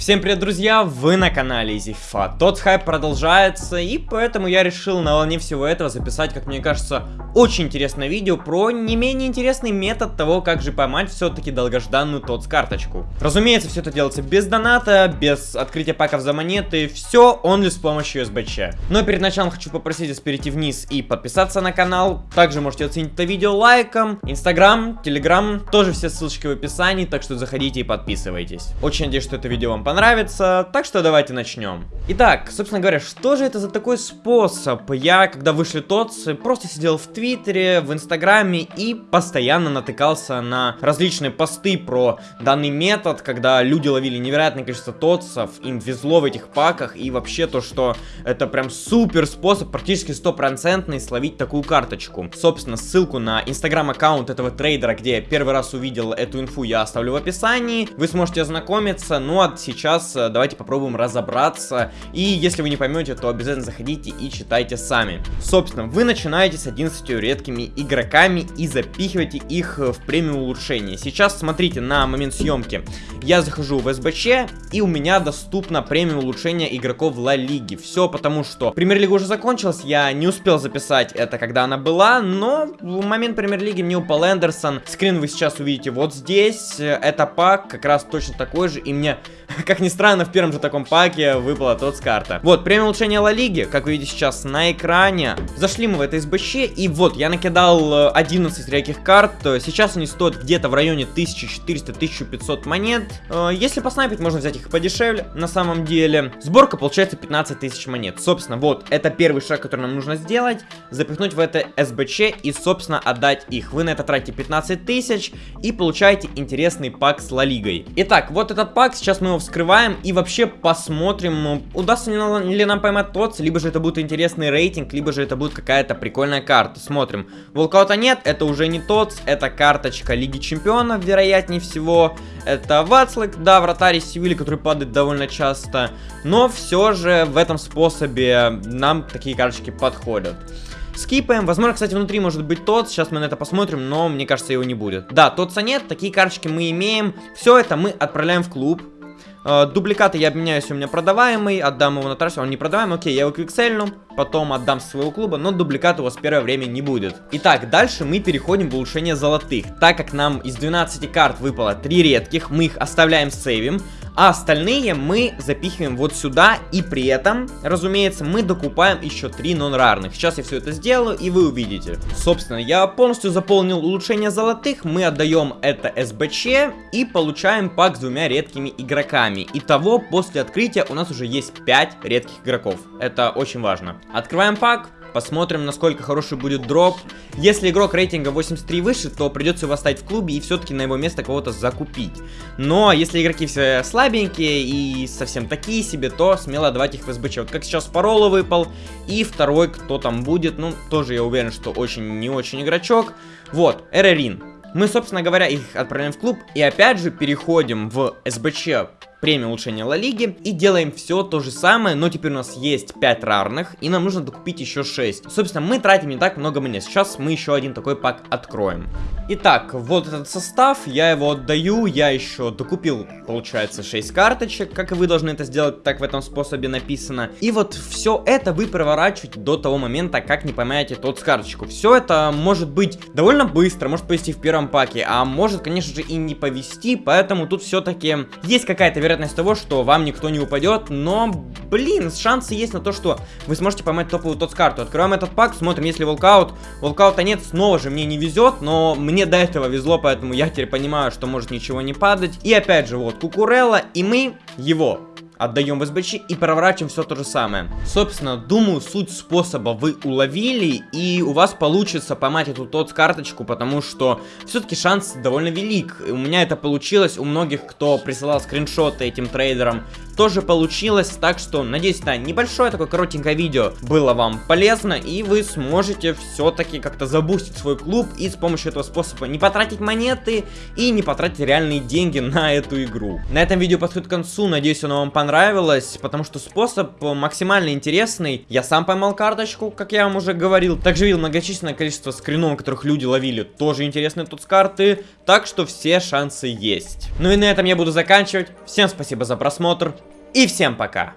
Всем привет, друзья! Вы на канале EasyFa. Тот хайп продолжается, и поэтому я решил на волне всего этого записать, как мне кажется, очень интересное видео про не менее интересный метод того, как же поймать все-таки долгожданную тот карточку. Разумеется, все это делается без доната, без открытия паков за монеты, все он лишь с помощью SBC. Но перед началом хочу попросить вас перейти вниз и подписаться на канал. Также можете оценить это видео лайком. Инстаграм, Телеграм, тоже все ссылочки в описании, так что заходите и подписывайтесь. Очень надеюсь, что это видео вам понравится, так что давайте начнем. Итак, собственно говоря, что же это за такой способ? Я, когда вышли ТОЦ, просто сидел в Твиттере, в Инстаграме и постоянно натыкался на различные посты про данный метод, когда люди ловили невероятное количество ТОЦов, им везло в этих паках, и вообще то, что это прям супер способ, практически стопроцентный, словить такую карточку. Собственно, ссылку на Инстаграм-аккаунт этого трейдера, где я первый раз увидел эту инфу, я оставлю в описании. Вы сможете ознакомиться, ну а сейчас сейчас э, давайте попробуем разобраться. И если вы не поймете, то обязательно заходите и читайте сами. Собственно, вы начинаете с 11 редкими игроками и запихиваете их в премиум улучшение. Сейчас смотрите на момент съемки. Я захожу в СБЧ и у меня доступно премиум улучшение игроков Ла Лиги. Все потому, что премьер-лига уже закончилась, я не успел записать это, когда она была, но в момент премьер-лиги мне упал Эндерсон. Скрин вы сейчас увидите вот здесь. Это пак как раз точно такой же, и мне Как ни странно, в первом же таком паке выпала тот с карта. Вот, премия улучшения Ла Лиги, как вы видите сейчас на экране. Зашли мы в это СБЧ, и вот, я накидал 11 э, редких карт. Сейчас они стоят где-то в районе 1400-1500 монет. Э, если поснайпить, можно взять их подешевле, на самом деле. Сборка получается 15 тысяч монет. Собственно, вот, это первый шаг, который нам нужно сделать. Запихнуть в это СБЧ и, собственно, отдать их. Вы на это тратите 15 тысяч и получаете интересный пак с Ла Лигой. Итак, вот этот пак, сейчас мы его вскрываем и вообще посмотрим, удастся ли нам поймать ТОЦ, либо же это будет интересный рейтинг, либо же это будет какая-то прикольная карта. Смотрим. Волкаута нет, это уже не ТОЦ, это карточка Лиги Чемпионов, вероятнее всего. Это Вацлик, да, вратарь из Севили, который падает довольно часто. Но все же в этом способе нам такие карточки подходят. Скипаем. Возможно, кстати, внутри может быть тот. Сейчас мы на это посмотрим, но мне кажется, его не будет. Да, тотса нет. Такие карточки мы имеем. Все это мы отправляем в клуб. Э, дубликаты я обменяюсь, у меня продаваемый, отдам его на трассе, он не продаваемый, окей, я его квиксельну, потом отдам своего клуба, но дубликат у вас первое время не будет. Итак, дальше мы переходим в улучшение золотых. Так как нам из 12 карт выпало 3 редких, мы их оставляем сейвим, а остальные мы запихиваем вот сюда, и при этом, разумеется, мы докупаем еще 3 нон-рарных. Сейчас я все это сделаю, и вы увидите. Собственно, я полностью заполнил улучшение золотых, мы отдаем это СБЧ, и получаем пак с двумя редкими игроками. Итого, после открытия у нас уже есть 5 редких игроков. Это очень важно. Открываем пак. Посмотрим, насколько хороший будет дроп. Если игрок рейтинга 83 выше, то придется его оставить в клубе и все-таки на его место кого-то закупить. Но если игроки все слабенькие и совсем такие себе, то смело давать их в СБЧ. Вот как сейчас Парола выпал. И второй, кто там будет, ну, тоже я уверен, что очень не очень игрочок. Вот, Эрерин. Мы, собственно говоря, их отправляем в клуб и опять же переходим в СБЧ премию улучшения Ла Лиги. И делаем все то же самое, но теперь у нас есть 5 рарных, и нам нужно докупить еще 6. Собственно, мы тратим не так много монет. Сейчас мы еще один такой пак откроем. Итак, вот этот состав, я его отдаю, я еще докупил, получается, 6 карточек, как и вы должны это сделать, так в этом способе написано. И вот все это вы проворачиваете до того момента, как не поймаете тот с карточку. Все это может быть довольно быстро, может повести в первом паке, а может, конечно же, и не повести, поэтому тут все-таки есть какая-то вероятность того, что вам никто не упадет, но, блин, шансы есть на то, что вы сможете поймать топовую тот с карту. Открываем этот пак, смотрим, если волкаут, волкаута нет, снова же мне не везет, но мне до этого везло, поэтому я теперь понимаю, что может ничего не падать. И опять же, вот, Кукурелла, и мы его отдаем в СБЧ и проворачиваем все то же самое. Собственно, думаю, суть способа вы уловили, и у вас получится поймать эту тот карточку, потому что все-таки шанс довольно велик. У меня это получилось, у многих, кто присылал скриншоты этим трейдерам, тоже получилось, так что, надеюсь, это небольшое такое коротенькое видео было вам полезно, и вы сможете все-таки как-то забустить свой клуб и с помощью этого способа не потратить монеты и не потратить реальные деньги на эту игру. На этом видео подходит к концу, надеюсь, оно вам понравилось понравилось, потому что способ максимально интересный. Я сам поймал карточку, как я вам уже говорил. Также видел многочисленное количество скринов, которых люди ловили. Тоже интересные тут с карты. Так что все шансы есть. Ну и на этом я буду заканчивать. Всем спасибо за просмотр. И всем пока.